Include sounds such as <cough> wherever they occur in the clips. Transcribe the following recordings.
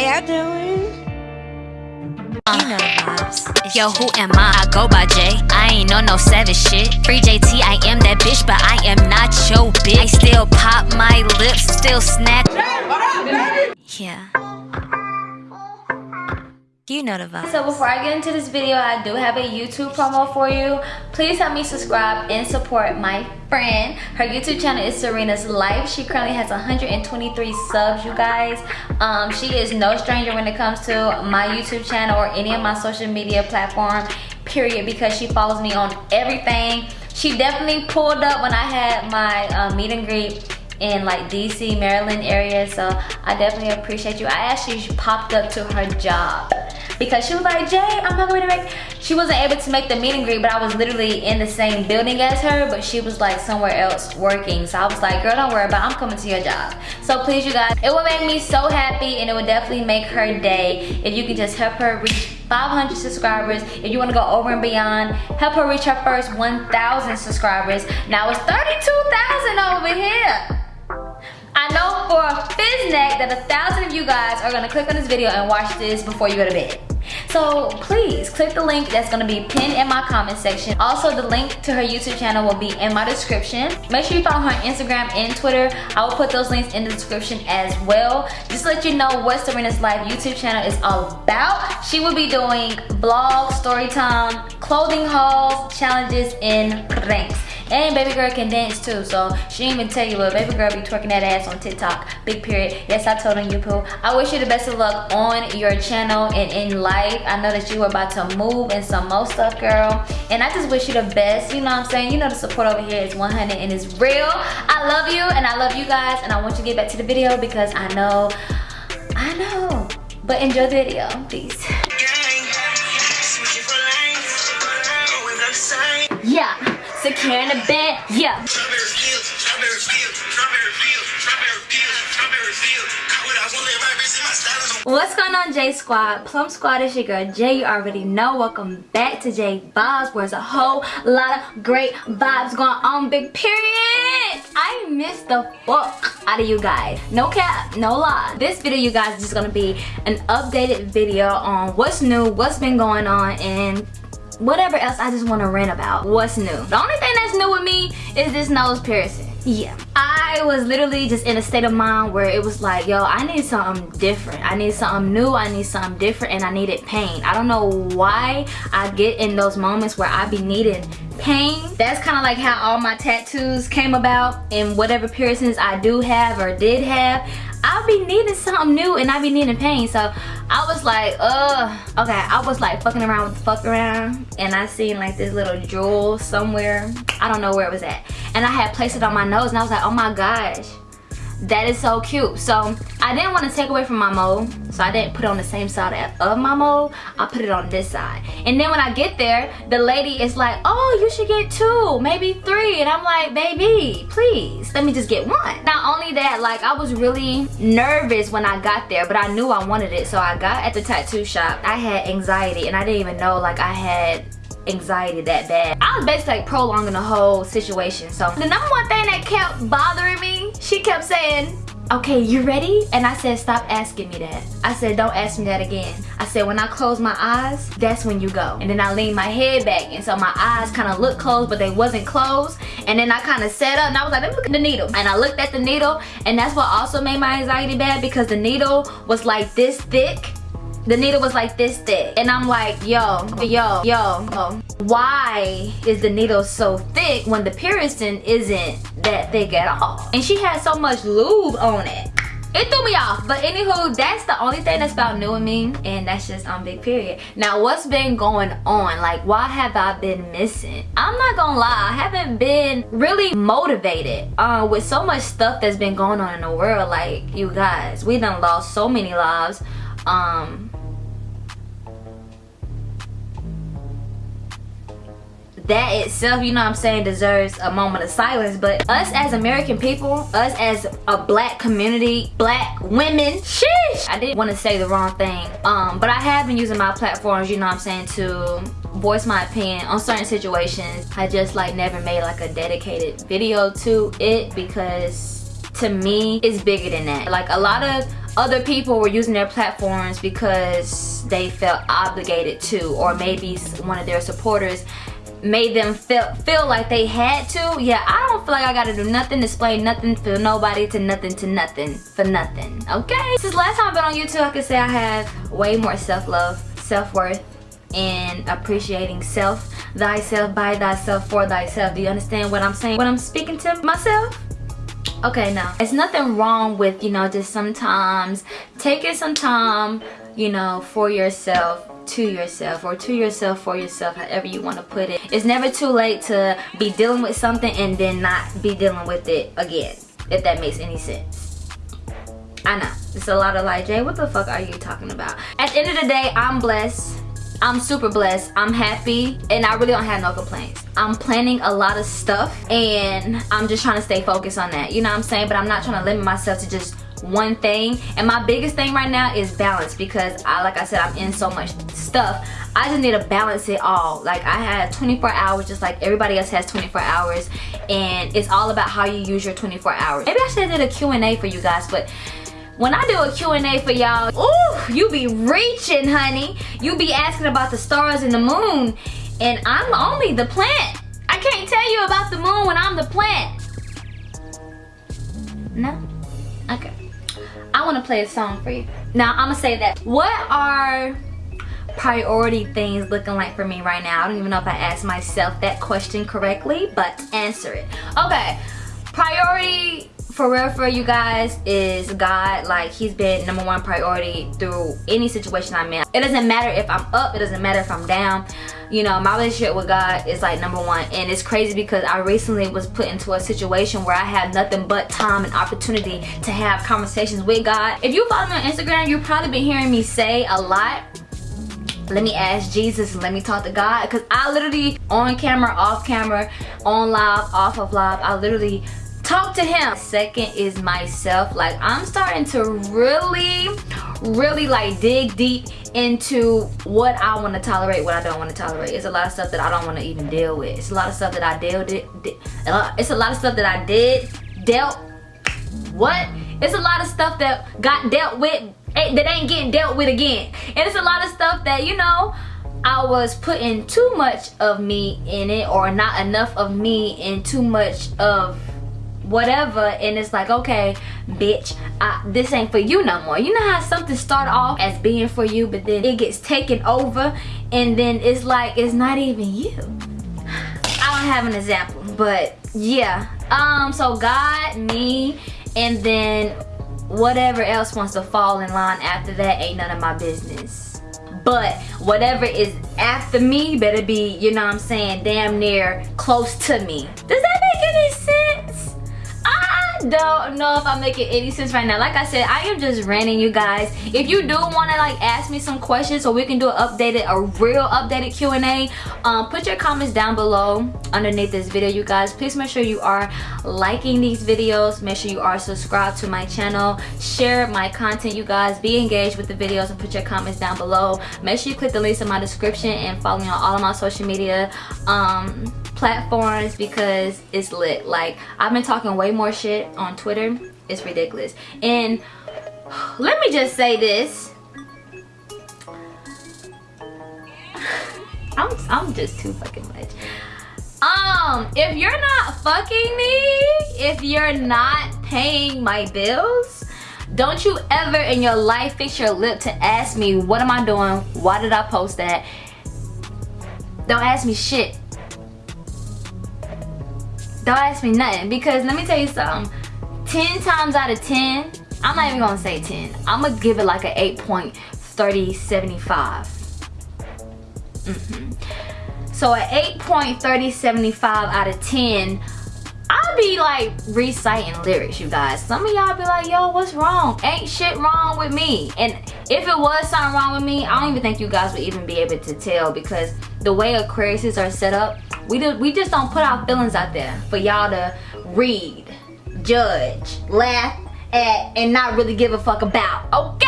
y'all doing? Uh, you know vibes. Yo, who am I? I go by J. I ain't on no savage shit. Free JT, I am that bitch, but I am not your bitch. I still pop my lips, still snack. Yeah. You. So before I get into this video, I do have a YouTube promo for you. Please help me subscribe and support my friend. Her YouTube channel is Serena's Life. She currently has 123 subs, you guys. Um, she is no stranger when it comes to my YouTube channel or any of my social media platform, period, because she follows me on everything. She definitely pulled up when I had my uh, meet and greet in like DC, Maryland area. So I definitely appreciate you. I actually popped up to her job because she was like, Jay, I'm not going to make, she wasn't able to make the meet and greet, but I was literally in the same building as her, but she was like somewhere else working. So I was like, girl, don't worry about it. I'm coming to your job. So please, you guys, it would make me so happy and it would definitely make her day if you can just help her reach 500 subscribers. If you want to go over and beyond, help her reach her first 1,000 subscribers. Now it's 32,000 over here. Know for a fizneck that a thousand of you guys are gonna click on this video and watch this before you go to bed. So please click the link that's gonna be pinned in my comment section. Also the link to her YouTube channel will be in my description. Make sure you follow her on Instagram and Twitter. I will put those links in the description as well. Just to let you know what Serena's Life YouTube channel is all about. She will be doing vlogs, story time, clothing hauls, challenges, and pranks. And baby girl can dance too, so she even tell you, but baby girl be twerking that ass on TikTok. Big period. Yes, I told on you, Pooh. I wish you the best of luck on your channel and in life. I know that you are about to move and some more stuff, girl. And I just wish you the best. You know what I'm saying? You know the support over here is 100 and it's real. I love you and I love you guys. And I want you to get back to the video because I know, I know. But enjoy the video, peace. Yeah securing the bed, yeah. What's going on J Squad? Plum Squad is your girl Jay. You already know. Welcome back to J Vibes where there's a whole lot of great vibes going on. Big period. I miss the fuck out of you guys. No cap, no lie. This video you guys is just gonna be an updated video on what's new, what's been going on and whatever else I just want to rant about. What's new? The only thing that's new with me is this nose piercing. Yeah. I was literally just in a state of mind where it was like, yo, I need something different. I need something new. I need something different and I needed pain. I don't know why I get in those moments where I be needing pain. That's kind of like how all my tattoos came about and whatever piercings I do have or did have. I'll be needing something new and i'll be needing pain. So I was like, uh, okay. I was like fucking around with the fuck around and I seen like this little jewel somewhere. I don't know where it was at. And I had placed it on my nose and I was like, oh my gosh that is so cute. So i didn't want to take away from my mole so i didn't put it on the same side of my mole i put it on this side. And then when i get there the lady is like oh you should get two maybe three. And i'm like baby please let me just get one. Not only that like i was really nervous when i got there but i knew i wanted it so i got at the tattoo shop. I had anxiety and i didn't even know like i had anxiety that bad. I was basically like prolonging the whole situation. So the number one thing that kept bothering me, she kept saying, okay, you ready? And I said, stop asking me that. I said, don't ask me that again. I said, when I close my eyes, that's when you go. And then I leaned my head back. And so my eyes kind of looked closed, but they wasn't closed. And then I kind of sat up and I was like, let me look at the needle. And I looked at the needle and that's what also made my anxiety bad because the needle was like this thick the needle was like this thick. And i'm like yo yo yo why is the needle so thick when the piercing isn't that thick at all? And she had so much lube on it. It threw me off. But anywho that's the only thing that's about new me. And that's just on big period. Now what's been going on? Like why have i been missing? I'm not gonna lie. I haven't been really motivated uh with so much stuff that's been going on in the world. Like you guys we done lost so many lives. Um that itself you know what i'm saying deserves a moment of silence. But us as american people us as a black community black women sheesh i didn't want to say the wrong thing. Um but i have been using my platforms you know what i'm saying to voice my opinion on certain situations. I just like never made like a dedicated video to it because to me it's bigger than that. Like a lot of other people were using their platforms because they felt obligated to or maybe one of their supporters made them feel feel like they had to. Yeah i don't feel like i gotta do nothing display nothing for nobody to nothing to nothing for nothing okay? Since last time i've been on youtube i can say i have way more self-love self-worth and appreciating self thyself by thyself for thyself. Do you understand what i'm saying when i'm speaking to myself? Okay now it's nothing wrong with you know just sometimes taking some time you know for yourself to yourself or to yourself for yourself however you want to put it it's never too late to be dealing with something and then not be dealing with it again if that makes any sense i know it's a lot of like jay what the fuck are you talking about at the end of the day i'm blessed I'm super blessed. I'm happy and I really don't have no complaints. I'm planning a lot of stuff and I'm just trying to stay focused on that. You know what I'm saying? But I'm not trying to limit myself to just one thing and my biggest thing right now is balance because I like I said I'm in so much stuff I just need to balance it all like I had 24 hours just like everybody else has 24 hours and it's all about how you use your 24 hours maybe I should have did a Q&A for you guys but when I do a Q&A for y'all, ooh, you be reaching, honey. You be asking about the stars and the moon, and I'm only the plant. I can't tell you about the moon when I'm the plant. No? I want to play a song for you. Now, I'm going to say that. What are priority things looking like for me right now? I don't even know if I asked myself that question correctly, but answer it. Okay. Priority for real for you guys is God like he's been number one priority through any situation I'm in it doesn't matter if I'm up it doesn't matter if I'm down you know my relationship with God is like number one. And it's crazy because I recently was put into a situation where I had nothing but time and opportunity to have conversations with God. If you follow me on Instagram you've probably been hearing me say a lot. Let me ask Jesus and let me talk to God. Because I literally on camera off camera on live off of live I literally talk to him. Second is myself. Like i'm starting to really really like dig deep into what i want to tolerate what i don't want to tolerate. It's a lot of stuff that i don't want to even deal with. It's a lot of stuff that i dealt it's a lot of stuff that i did dealt what? It's a lot of stuff that got dealt with eh, that ain't getting dealt with again. And it's a lot of stuff that you know I was putting too much of me in it or not enough of me and too much of whatever and it's like okay bitch I, this ain't for you no more. You know how something start off as being for you but then it gets taken over and then it's like it's not even you. I don't have an example but yeah. Um so God me and then whatever else wants to fall in line after that ain't none of my business. But whatever is after me better be you know what I'm saying damn near close to me. Does that don't know if I'm making any sense right now. Like I said, I am just ranting you guys. If you do want to like ask me some questions so we can do an updated, a real updated Q&A, um, put your comments down below underneath this video, you guys. Please make sure you are liking these videos. Make sure you are subscribed to my channel. Share my content, you guys. Be engaged with the videos and put your comments down below. Make sure you click the links in my description and follow me on all of my social media. Um, platforms because it's lit. Like I've been talking way more shit on Twitter. It's ridiculous. And let me just say this. <laughs> I'm, I'm just too fucking much. Um if you're not fucking me if you're not paying my bills don't you ever in your life fix your lip to ask me what am I doing? Why did I post that? Don't ask me shit don't ask me nothing because let me tell you something 10 times out of 10 i'm not even gonna say 10 i'm gonna give it like a 8.3075 mm -hmm. so an 8.3075 out of 10 I'll be like reciting lyrics, you guys. Some of y'all be like, yo, what's wrong? Ain't shit wrong with me. And if it was something wrong with me, I don't even think you guys would even be able to tell because the way Aquariuses are set up, we do we just don't put our feelings out there for y'all to read, judge, laugh at, and not really give a fuck about. Okay?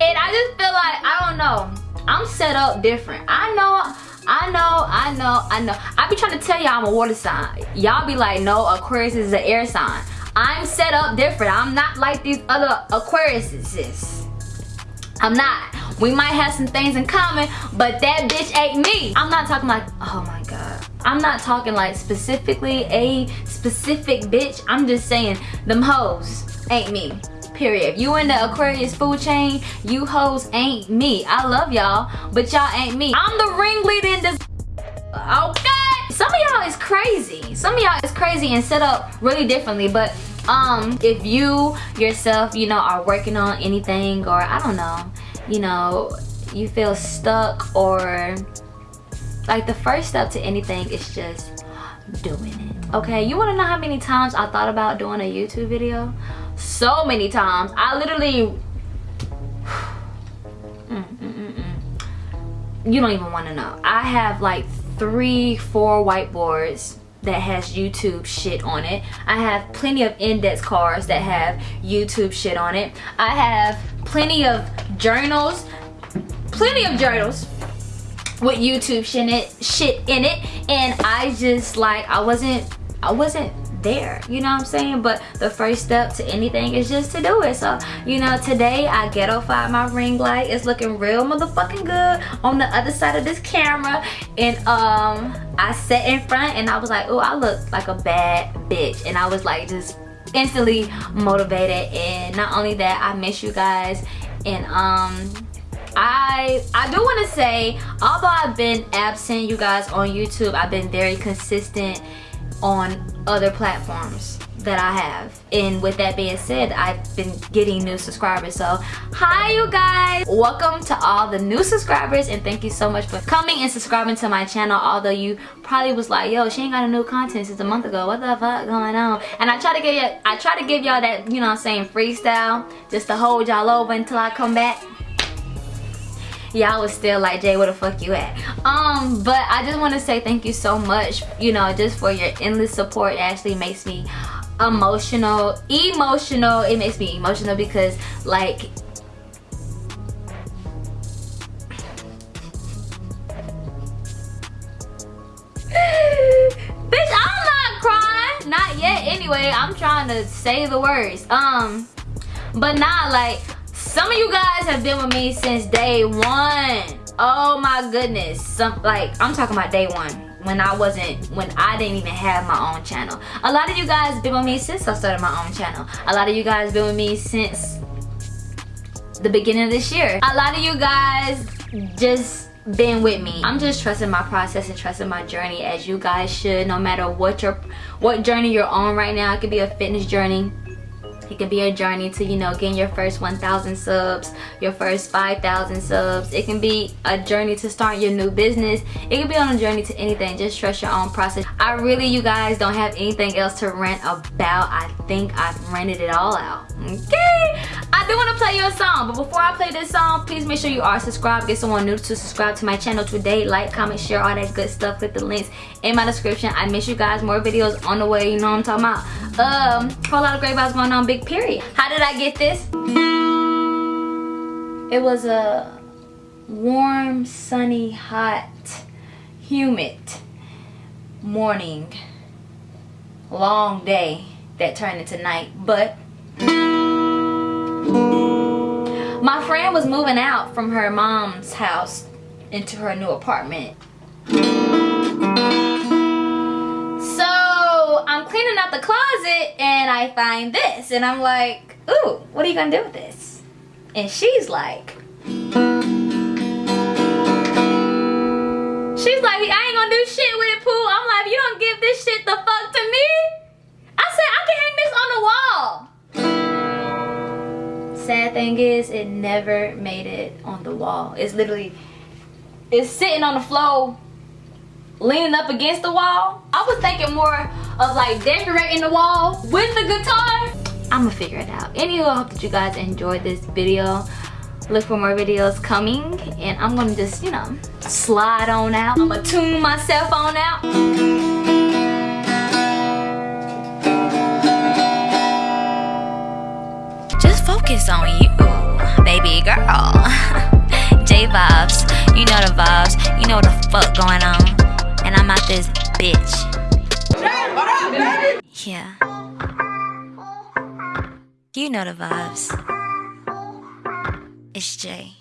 And I just feel like, I don't know. I'm set up different. I know I know, I know, I know. I be trying to tell y'all I'm a water sign. Y'all be like, no, Aquarius is an air sign. I'm set up different. I'm not like these other Aquariuses. I'm not. We might have some things in common, but that bitch ain't me. I'm not talking like, oh my God. I'm not talking like specifically a specific bitch. I'm just saying them hoes ain't me. Period. If you in the Aquarius food chain, you hoes ain't me. I love y'all, but y'all ain't me. I'm the ringleader in this. Okay. Some of y'all is crazy. Some of y'all is crazy and set up really differently, but um, if you yourself, you know, are working on anything or I don't know, you know, you feel stuck or like the first step to anything is just doing it. Okay, you wanna know how many times I thought about doing a YouTube video? So many times. I literally, <sighs> mm, mm, mm, you don't even wanna know. I have like three, four whiteboards that has YouTube shit on it. I have plenty of index cards that have YouTube shit on it. I have plenty of journals, plenty of journals with YouTube shit in it, shit in it. And I just like, I wasn't, I wasn't there you know what i'm saying? But the first step to anything is just to do it. So you know today i ghettofied my ring light. It's looking real motherfucking good on the other side of this camera. And um i sat in front and i was like oh i look like a bad bitch. And i was like just instantly motivated. And not only that i miss you guys. And um I I do want to say although I've been absent you guys on YouTube I've been very consistent on other platforms that I have. And with that being said I've been getting new subscribers. So hi you guys. Welcome to all the new subscribers and thank you so much for coming and subscribing to my channel although you probably was like yo she ain't got a new content since a month ago. What the fuck going on? And I try to give you I try to give y'all that you know I'm saying freestyle just to hold y'all over until I come back y'all was still like jay where the fuck you at? Um but i just want to say thank you so much you know just for your endless support. It actually makes me emotional emotional. It makes me emotional because like <laughs> bitch i'm not crying. Not yet. Anyway i'm trying to say the words. Um but not like some of you guys have been with me since day one. Oh my goodness. Some like i'm talking about day one when i wasn't when i didn't even have my own channel. A lot of you guys been with me since i started my own channel. A lot of you guys been with me since the beginning of this year. A lot of you guys just been with me. I'm just trusting my process and trusting my journey as you guys should no matter what your what journey you're on right now. It could be a fitness journey it can be a journey to, you know, getting your first 1,000 subs, your first 5,000 subs. It can be a journey to start your new business. It can be on a journey to anything. Just trust your own process. I really, you guys, don't have anything else to rant about. I think I've rented it all out. Okay? I do want to play you a song, but before I play this song, please make sure you are subscribed. Get someone new to subscribe to my channel today. Like, comment, share, all that good stuff. Click the links in my description. I miss you guys. More videos on the way. You know what I'm talking about. Um, whole lot of great vibes going on. Big period. How did I get this? It was a warm, sunny, hot, humid morning. Long day that turned into night. But my friend was moving out from her mom's house into her new apartment. So I'm cleaning out the closet and I find this and I'm like, ooh, what are you gonna do with this? And she's like, she's like, I ain't gonna do shit with it, Pooh. I'm like, you don't give this shit the fuck is, it never made it on the wall. It's literally, it's sitting on the floor leaning up against the wall. I was thinking more of like decorating the wall with the guitar. I'm gonna figure it out. Anyway, I hope that you guys enjoyed this video. Look for more videos coming and I'm gonna just, you know, slide on out. I'm gonna tune myself on out. Focus on you, baby girl. <laughs> J vibes, you know the vibes, you know what the fuck going on and I'm out this bitch. Yeah. You know the vibes. It's Jay.